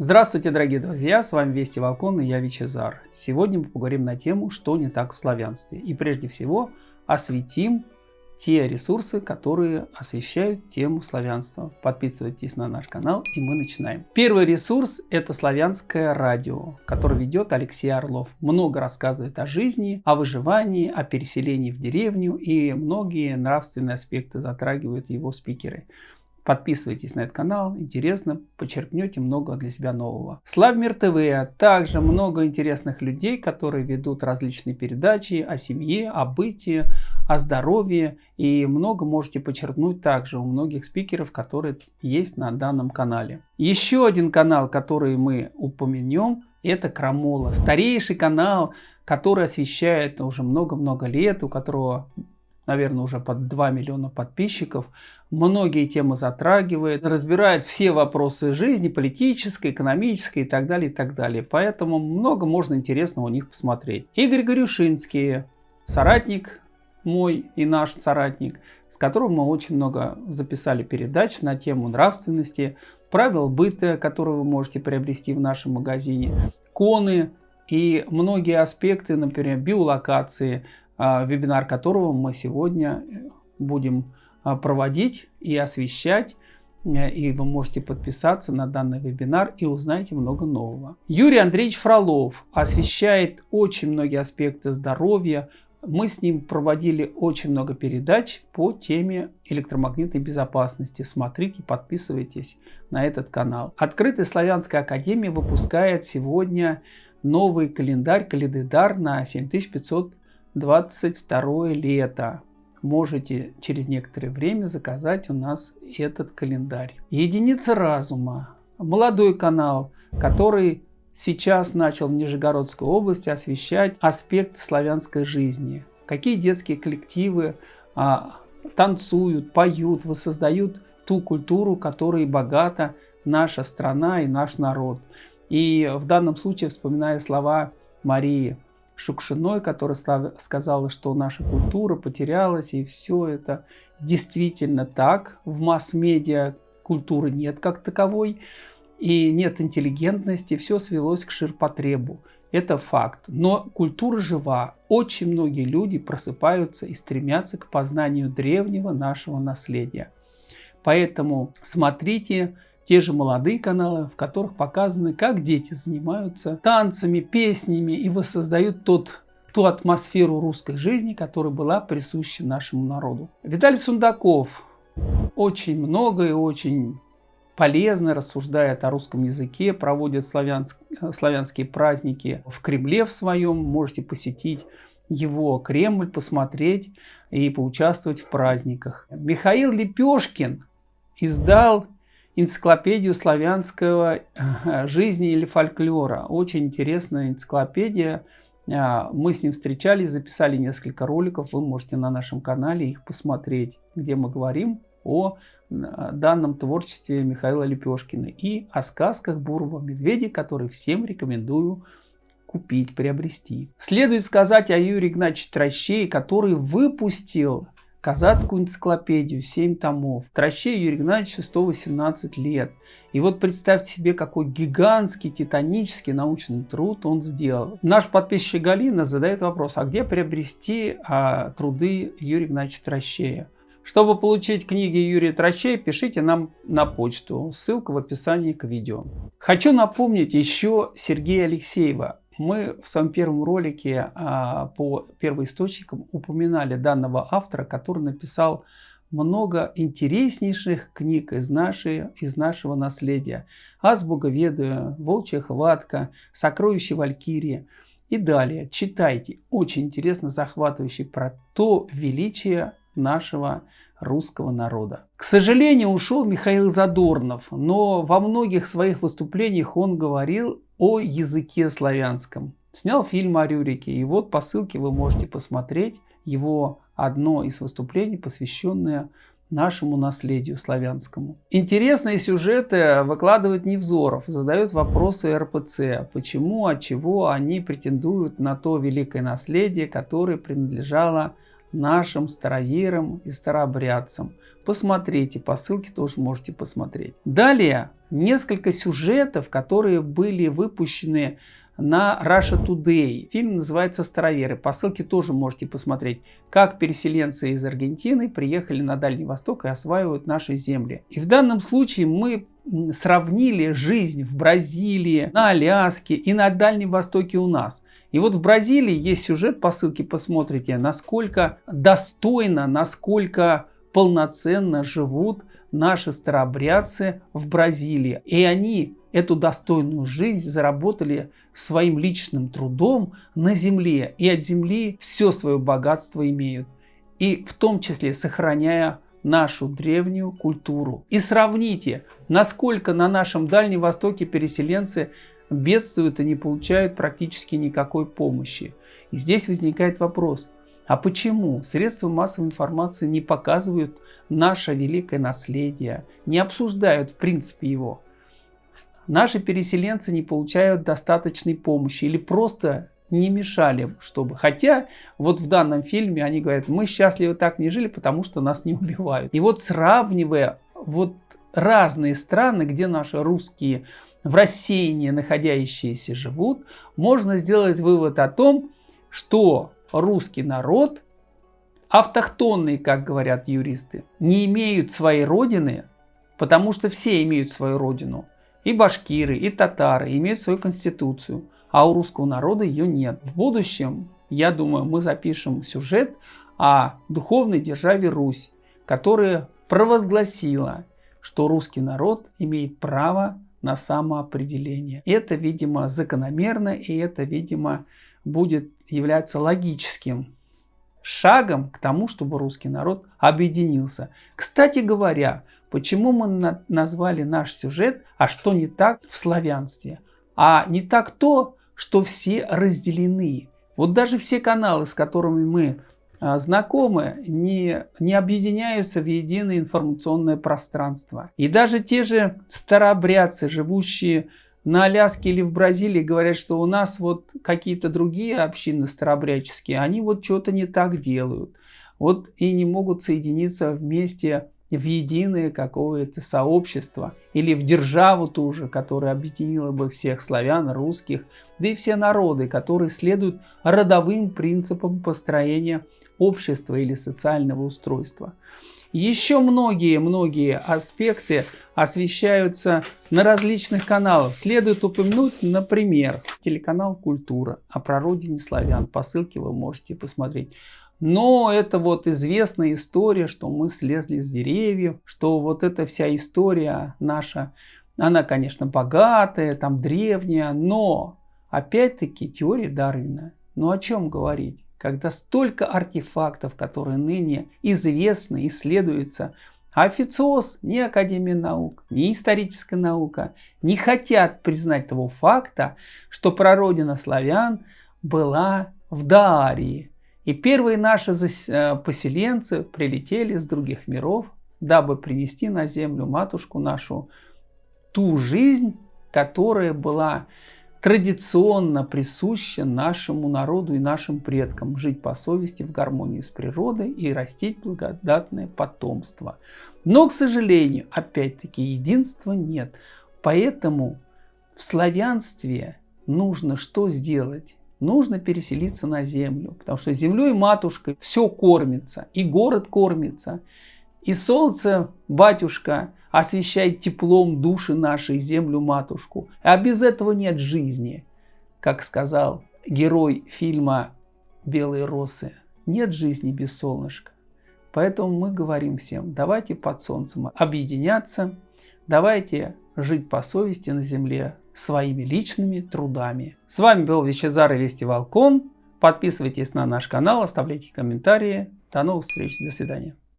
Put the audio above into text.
Здравствуйте, дорогие друзья, с вами Вести Волкон и я Вичезар. Сегодня мы поговорим на тему, что не так в славянстве. И прежде всего осветим те ресурсы, которые освещают тему славянства. Подписывайтесь на наш канал и мы начинаем. Первый ресурс это славянское радио, которое ведет Алексей Орлов. Много рассказывает о жизни, о выживании, о переселении в деревню и многие нравственные аспекты затрагивают его спикеры. Подписывайтесь на этот канал, интересно, почерпнете много для себя нового. Славмир ТВ, также много интересных людей, которые ведут различные передачи о семье, о бытии, о здоровье. И много можете почерпнуть также у многих спикеров, которые есть на данном канале. Еще один канал, который мы упомянем, это Крамола. Старейший канал, который освещает уже много-много лет, у которого наверное, уже под 2 миллиона подписчиков. Многие темы затрагивает, разбирает все вопросы жизни, политической, экономической и так далее, и так далее. Поэтому много можно интересного у них посмотреть. Игорь Горюшинский, соратник мой и наш соратник, с которым мы очень много записали передач на тему нравственности, правил быта, которые вы можете приобрести в нашем магазине, коны и многие аспекты, например, биолокации, вебинар которого мы сегодня э, будем а, проводить и освещать. Э, и вы можете подписаться на данный вебинар и узнаете много нового. Юрий Андреевич Фролов освещает очень многие аспекты здоровья. Мы с ним проводили очень много передач по теме электромагнитной безопасности. Смотрите, подписывайтесь на этот канал. Открытая славянская академия выпускает сегодня новый календарь, календедар на 7500 22 лето. Можете через некоторое время заказать у нас этот календарь. Единица разума. Молодой канал, который сейчас начал в Нижегородской области освещать аспект славянской жизни. Какие детские коллективы а, танцуют, поют, воссоздают ту культуру, которой богата наша страна и наш народ. И в данном случае, вспоминая слова Марии Шукшиной, которая сказала, что наша культура потерялась, и все это действительно так. В масс-медиа культуры нет как таковой, и нет интеллигентности, все свелось к ширпотребу. Это факт. Но культура жива. Очень многие люди просыпаются и стремятся к познанию древнего нашего наследия. Поэтому смотрите те же молодые каналы, в которых показаны, как дети занимаются танцами, песнями и воссоздают тот ту атмосферу русской жизни, которая была присуща нашему народу. Виталий Сундаков очень много и очень полезно рассуждает о русском языке, проводит славянск, славянские праздники в Кремле в своем, можете посетить его Кремль, посмотреть и поучаствовать в праздниках. Михаил Лепешкин издал энциклопедию славянского э, жизни или фольклора. Очень интересная энциклопедия. А, мы с ним встречались, записали несколько роликов. Вы можете на нашем канале их посмотреть, где мы говорим о данном творчестве Михаила Лепешкина и о сказках Бурова Медведя, которые всем рекомендую купить, приобрести. Следует сказать о Юрии Игнатьевиче Трощее, который выпустил Казацкую энциклопедию, 7 томов. Трощей Юрий Игнатьевичу 118 лет. И вот представьте себе, какой гигантский, титанический научный труд он сделал. Наш подписчик Галина задает вопрос, а где приобрести а, труды Юрия Игнатьевича Трощея? Чтобы получить книги Юрия Трощея, пишите нам на почту. Ссылка в описании к видео. Хочу напомнить еще Сергея Алексеева. Мы в своем первом ролике а, по первоисточникам упоминали данного автора, который написал много интереснейших книг из, нашей, из нашего наследия. «Азбуга ведаю», «Волчья хватка», «Сокровище Валькирии». И далее читайте. Очень интересно, захватывающий про то величие нашего русского народа. К сожалению, ушел Михаил Задорнов, но во многих своих выступлениях он говорил о языке славянском. Снял фильм о Рюрике, и вот по ссылке вы можете посмотреть его одно из выступлений, посвященное нашему наследию славянскому. Интересные сюжеты выкладывает Невзоров, задает вопросы РПЦ, почему, от чего они претендуют на то великое наследие, которое принадлежало нашим староверам и старообрядцам. Посмотрите, по ссылке тоже можете посмотреть. Далее несколько сюжетов, которые были выпущены на Russia Today. Фильм называется «Староверы». По ссылке тоже можете посмотреть, как переселенцы из Аргентины приехали на Дальний Восток и осваивают наши земли. И в данном случае мы сравнили жизнь в Бразилии, на Аляске и на Дальнем Востоке у нас. И вот в Бразилии есть сюжет, по ссылке посмотрите, насколько достойно, насколько полноценно живут наши старообрядцы в Бразилии. И они эту достойную жизнь заработали своим личным трудом на земле. И от земли все свое богатство имеют. И в том числе сохраняя нашу древнюю культуру. И сравните, насколько на нашем Дальнем Востоке переселенцы бедствуют и не получают практически никакой помощи. И здесь возникает вопрос, а почему средства массовой информации не показывают наше великое наследие, не обсуждают в принципе его? Наши переселенцы не получают достаточной помощи или просто не мешали, чтобы... Хотя вот в данном фильме они говорят, мы счастливы так не жили, потому что нас не убивают. И вот сравнивая вот разные страны, где наши русские в рассеянии находящиеся живут, можно сделать вывод о том, что русский народ, автохтонный, как говорят юристы, не имеют своей родины, потому что все имеют свою родину. И башкиры, и татары имеют свою конституцию, а у русского народа ее нет. В будущем, я думаю, мы запишем сюжет о духовной державе Русь, которая провозгласила, что русский народ имеет право на самоопределение. Это, видимо, закономерно, и это, видимо, будет являться логическим шагом к тому, чтобы русский народ объединился. Кстати говоря, почему мы на назвали наш сюжет «А что не так в славянстве?» А не так то, что все разделены. Вот даже все каналы, с которыми мы а, знакомы, не, не объединяются в единое информационное пространство. И даже те же старообрядцы, живущие на Аляске или в Бразилии говорят, что у нас вот какие-то другие общины старообрядческие, они вот что-то не так делают. Вот и не могут соединиться вместе в единое какое-то сообщество или в державу ту же, которая объединила бы всех славян, русских, да и все народы, которые следуют родовым принципам построения общества или социального устройства. Еще многие-многие аспекты освещаются на различных каналах. Следует упомянуть, например, телеканал «Культура» о прародине славян. По ссылке вы можете посмотреть. Но это вот известная история, что мы слезли с деревьев, что вот эта вся история наша, она, конечно, богатая, там древняя, но опять-таки теория Дарвина. Ну о чем говорить? когда столько артефактов, которые ныне известны, исследуются, а официоз, ни Академия наук, ни историческая наука не хотят признать того факта, что прародина славян была в Даарии. И первые наши э, поселенцы прилетели с других миров, дабы принести на землю матушку нашу ту жизнь, которая была традиционно присуще нашему народу и нашим предкам жить по совести в гармонии с природой и растить благодатное потомство. Но, к сожалению, опять-таки единства нет. Поэтому в славянстве нужно что сделать? Нужно переселиться на землю, потому что землей матушкой все кормится, и город кормится, и солнце, батюшка, освещает теплом души нашей землю матушку. А без этого нет жизни. Как сказал герой фильма «Белые росы», нет жизни без солнышка. Поэтому мы говорим всем, давайте под солнцем объединяться, давайте жить по совести на земле своими личными трудами. С вами был Вичезар и Вести Волкон. Подписывайтесь на наш канал, оставляйте комментарии. До новых встреч, до свидания.